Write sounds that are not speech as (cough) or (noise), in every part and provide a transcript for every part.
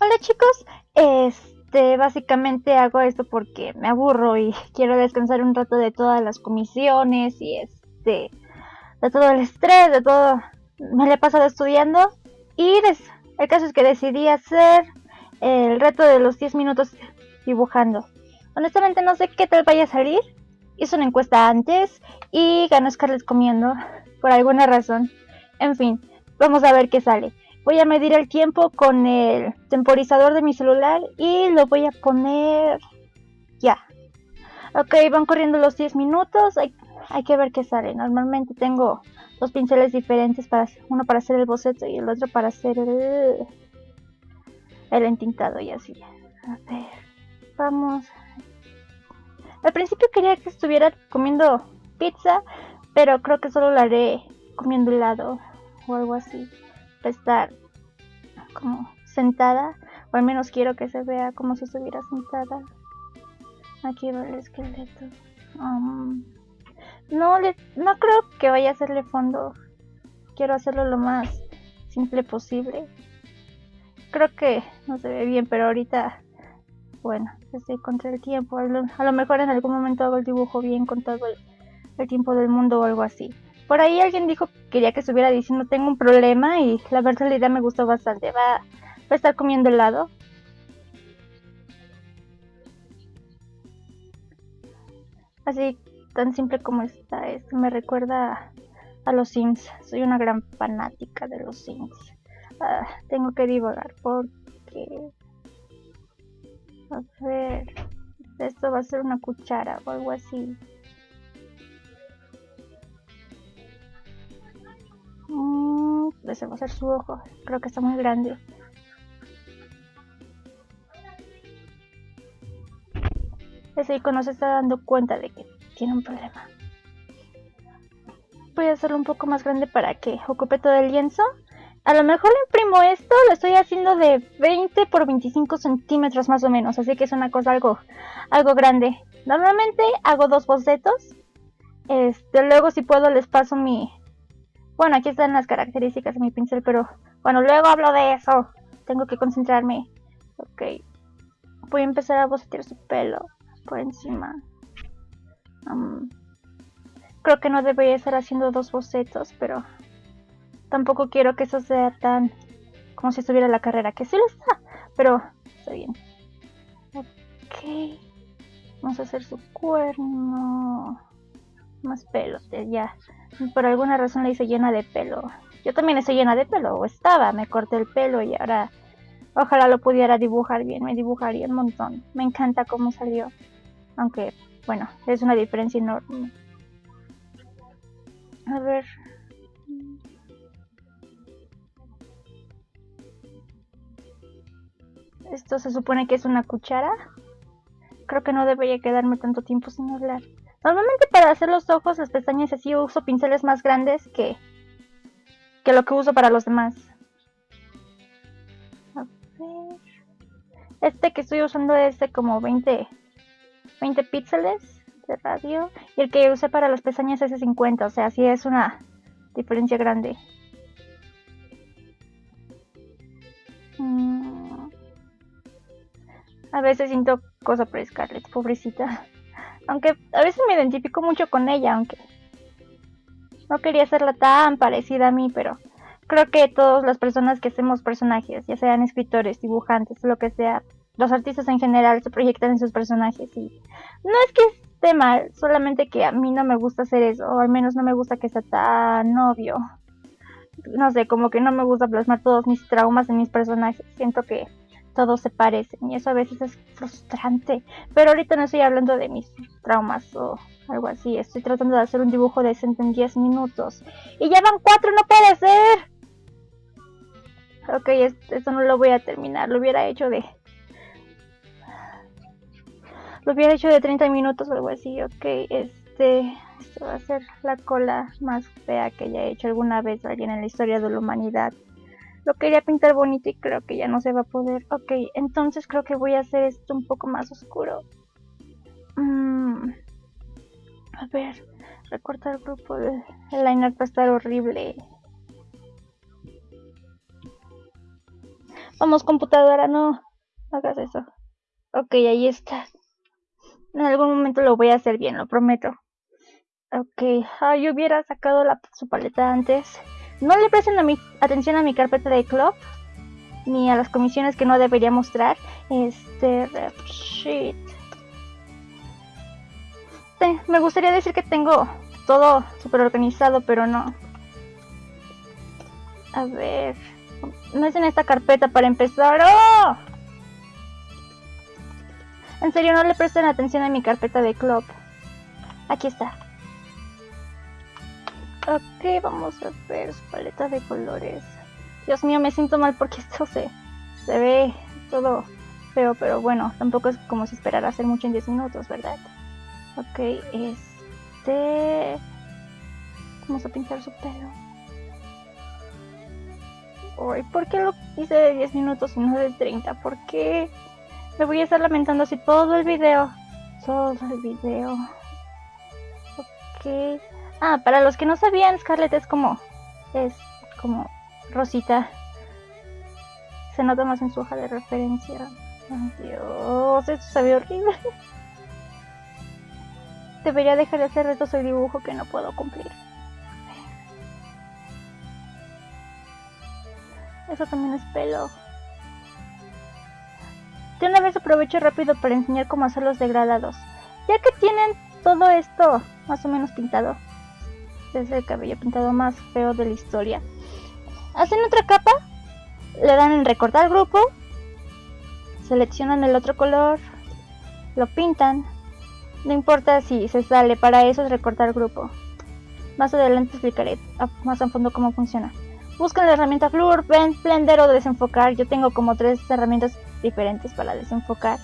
Hola chicos, este, básicamente hago esto porque me aburro y (laughs) quiero descansar un rato de todas las comisiones y este, de todo el estrés, de todo, me lo he pasado estudiando y el caso es que decidí hacer el reto de los 10 minutos dibujando. Honestamente no sé qué tal vaya a salir, hice una encuesta antes y ganó Scarlett comiendo por alguna razón. En fin, vamos a ver qué sale. Voy a medir el tiempo con el temporizador de mi celular y lo voy a poner ya. Ok, van corriendo los 10 minutos. Hay, que ver qué sale. Normalmente tengo dos pinceles diferentes, para uno para hacer el boceto y el otro para hacer el, el entintado y así. A ver, vamos. Al principio quería que estuviera comiendo pizza, pero creo que solo lo haré comiendo helado o algo así estar como sentada, o al menos quiero que se vea como si estuviera sentada. Aquí va el esqueleto. Um, no, le, no creo que vaya a hacerle fondo. Quiero hacerlo lo más simple posible. Creo que no se ve bien, pero ahorita, bueno, estoy contra el tiempo. A lo, mejor en algún momento hago el dibujo bien con todo el tiempo del mundo o algo así. Por ahí alguien dijo quería que estuviera diciendo tengo un problema y la verdad la idea me gustó bastante. Va, a estar comiendo helado. Así tan simple como está esto me recuerda a los Sims. Soy una gran fanática de los Sims. Ah, tengo que divagar porque... A ver... Esto va a ser una cuchara o algo así. Ese va a ser su ojo. Creo que está muy grande. Ese icono se está dando cuenta de que tiene un problema. Voy a hacerlo un poco más grande para que ocupe todo el lienzo. A lo mejor imprimo esto, lo estoy haciendo de 20 por 25 centímetros más o menos, así que es una cosa algo, algo grande. Normalmente hago dos bocetos. Este, luego si puedo les paso mi, bueno, aquí están las características de mi pincel, pero bueno, luego hablo de eso. Tengo que concentrarme. Ok. Voy a empezar a bocetear su pelo por encima. creo que no debería estar haciendo dos bocetos, pero tampoco quiero que eso sea tan como si estuviera la carrera, que sí lo está, pero está bien. Ok. Vamos a hacer su cuerno. Más pelos, ya. Por alguna razón le hice llena de pelo. Yo también estoy llena de pelo, o estaba, me corté el pelo y ahora ojalá lo pudiera dibujar bien, me dibujaría un montón. Me encanta cómo salió. Aunque, bueno, es una diferencia enorme. A ver. Esto se supone que es una cuchara. Creo que no debería quedarme tanto tiempo sin hablar. Normalmente para hacer los ojos, las pestañas así uso pinceles más grandes que, que lo que uso para los demás. A ver. Este que estoy usando es de como 20, 20 píxeles de radio. Y el que usé para las pestañas es de 50, o sea, sí es una diferencia grande. Mm. A veces siento cosa por Scarlett, pobrecita. Aunque a veces me identifico mucho con ella, aunque no quería hacerla tan parecida a mí, pero creo que todas las personas que hacemos personajes, ya sean escritores, dibujantes, lo que sea, los artistas en general se proyectan en sus personajes y no es que esté mal, solamente que a mí no me gusta hacer eso, o al menos no me gusta que sea tan obvio. No sé, como que no me gusta plasmar todos mis traumas en mis personajes. Siento que todos se parecen y eso a veces es frustrante. Pero ahorita no estoy hablando de mis traumas o algo así. Estoy tratando de hacer un dibujo decente en 10 minutos. Y ya van 4, no puede ser. Ok, esto no lo voy a terminar. Lo hubiera hecho de... Lo hubiera hecho de 30 minutos o algo así. Ok, este... Esto va a ser la cola más fea que haya hecho alguna vez alguien en la historia de la humanidad. Lo quería pintar bonito y creo que ya no se va a poder. Ok, entonces creo que voy a hacer esto un poco más oscuro. Mm, a ver, recortar el grupo. El liner va a estar horrible. Vamos, computadora, no hagas eso. Ok, ahí está. En algún momento lo voy a hacer bien, lo prometo. Ok, ah, yo hubiera sacado su paleta antes. No le presten a mi, atención a mi carpeta de club, ni a las comisiones que no debería mostrar. Este, rep sheet. Sí, me gustaría decir que tengo todo súper organizado, pero no. A ver, no es en esta carpeta para empezar. ¡Oh! En serio, no le presten atención a mi carpeta de club. Aquí está. Ok, vamos a ver su paleta de colores. Dios mío, me siento mal porque (laughs) esto se, se ve todo feo, pero bueno, tampoco es como si esperara hacer mucho en 10 minutos, ¿verdad? Ok, este... Vamos a pintar su pelo. Uy, ¿por qué lo hice de 10 minutos y no de 30? ¿Por qué? Me voy a estar lamentando así todo el video. Todo el video. Ok. Ah, para los que no sabían, Scarlett es como. Es como Rosita. Se nota más en su hoja de referencia. Dios, esto se horrible. Debería dejar de hacer retos de dibujo que no puedo cumplir. Eso también es pelo. De una vez aprovecho rápido para enseñar cómo hacer los degradados. Ya que tienen todo esto más o menos pintado. Es el cabello pintado más feo de la historia. Hacen otra capa. Le dan en recortar grupo. Seleccionan el otro color. Lo pintan. No importa si se sale, para eso es recortar grupo. Más adelante explicaré más a fondo cómo funciona. Buscan la herramienta Flur, Blender o desenfocar. Yo tengo como tres herramientas diferentes para desenfocar.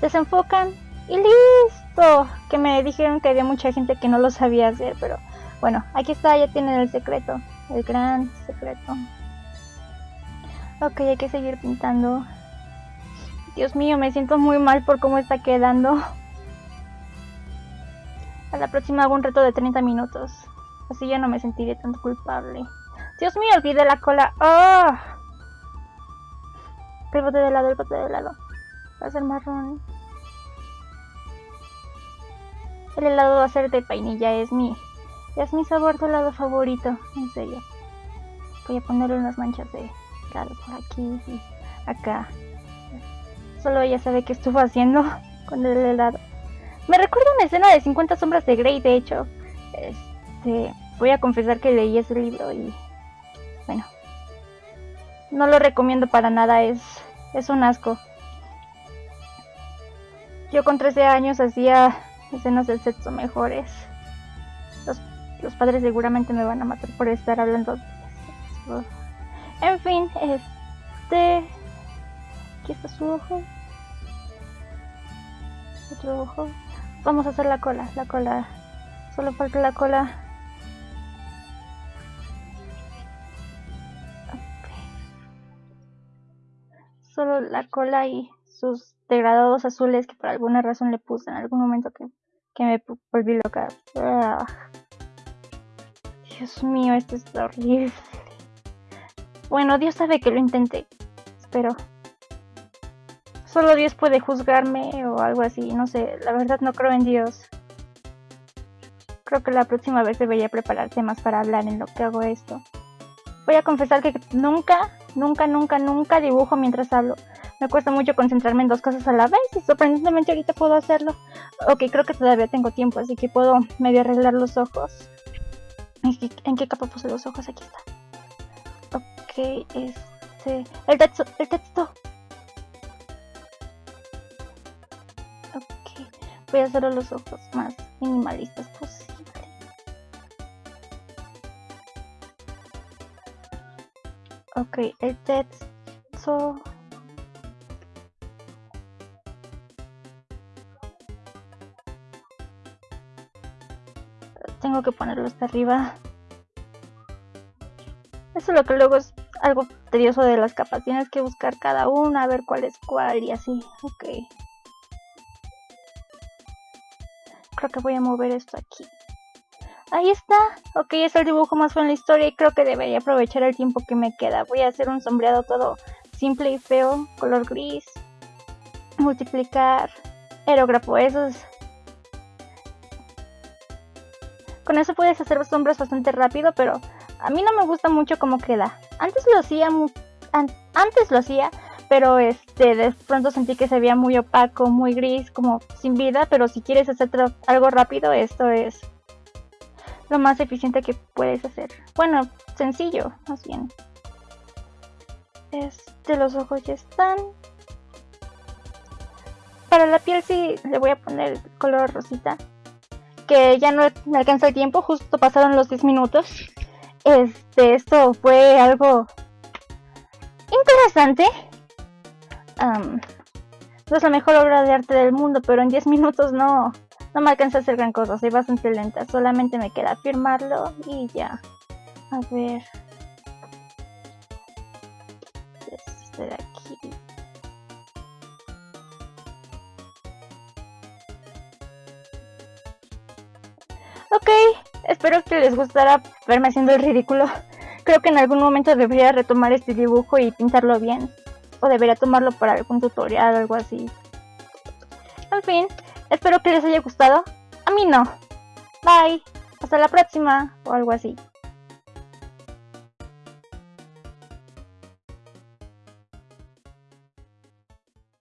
Desenfocan y listo. Que me dijeron que había mucha gente que no lo sabía hacer, pero bueno, aquí está, ya tienen el secreto, el gran secreto. Ok, hay que seguir pintando. Dios mío, me siento muy mal por cómo está quedando. A la próxima hago un reto de 30 minutos. Así ya no me sentiré tan culpable. Dios mío, olvidé la cola. ¡Oh! El bote de lado, el bote de lado. Va a ser marrón. El helado va a ser de vainilla, es mi, es mi sabor de helado favorito, en serio. Voy a ponerle unas manchas de helado por aquí y acá. Solo ella sabe qué estuvo haciendo (laughs) con el helado. Me recuerda una escena de 50 sombras de Grey, de hecho. Este, voy a confesar que leí ese libro y bueno, no lo recomiendo para nada, es, es un asco. Yo con 13 años hacía escenas de sexo mejores. Los, los padres seguramente me van a matar por estar hablando de sexo. En fin, este... Aquí está su ojo. Otro ojo. Vamos a hacer la cola, la cola. Solo falta la cola. solo la cola y sus degradados azules que por alguna razón le puse en algún momento que, me volví loca. Ah. Dios mío, esto es horrible. Bueno, Dios sabe que lo intenté. Espero. Solo Dios puede juzgarme o algo así. No sé, la verdad no creo en Dios. Creo que la próxima vez debería prepararse más para hablar en lo que hago esto. Voy a confesar que nunca Nunca, nunca, nunca dibujo mientras hablo. Me cuesta mucho concentrarme en dos cosas a la vez y sorprendentemente ahorita puedo hacerlo. Ok, creo que todavía tengo tiempo, así que puedo medio arreglar los ojos. ¿En qué, capa puse los ojos? Aquí está. Ok, este... El texto, el texto. Ok, voy a hacer los ojos más minimalistas posibles. Ok, el texto. Tengo que ponerlo hasta arriba. Eso es lo que luego es algo tedioso de las capas. Tienes que buscar cada una, ver cuál es cuál y así. Ok. Creo que voy a mover esto aquí. Ahí está. Ok, es el dibujo más feo en la historia y creo que debería aprovechar el tiempo que me queda. Voy a hacer un sombreado todo simple y feo, color gris, multiplicar, aerógrafo, esos con eso puedes hacer sombras bastante rápido, pero a mí no me gusta mucho cómo queda. Antes lo hacía, antes lo hacía, pero este de pronto sentí que se veía muy opaco, muy gris, como sin vida, pero si quieres hacer algo rápido, esto es lo más eficiente que puedes hacer. Bueno, sencillo, más bien. Este, los ojos ya están. Para la piel sí le voy a poner color rosita. Que ya no me alcanza el tiempo, justo pasaron los 10 minutos. Este, esto fue algo interesante. no es la mejor obra de arte del mundo, pero en 10 minutos no, no me alcanza a hacer gran cosa, soy bastante lenta. Solamente me queda firmarlo y ya. A ver. Este de aquí. Ok, espero que les gustara verme haciendo el ridículo. Creo que en algún momento debería retomar este dibujo y pintarlo bien. O debería tomarlo para algún tutorial o algo así. En fin, espero que les haya gustado. A mí no. Bye. Hasta la próxima. O algo así.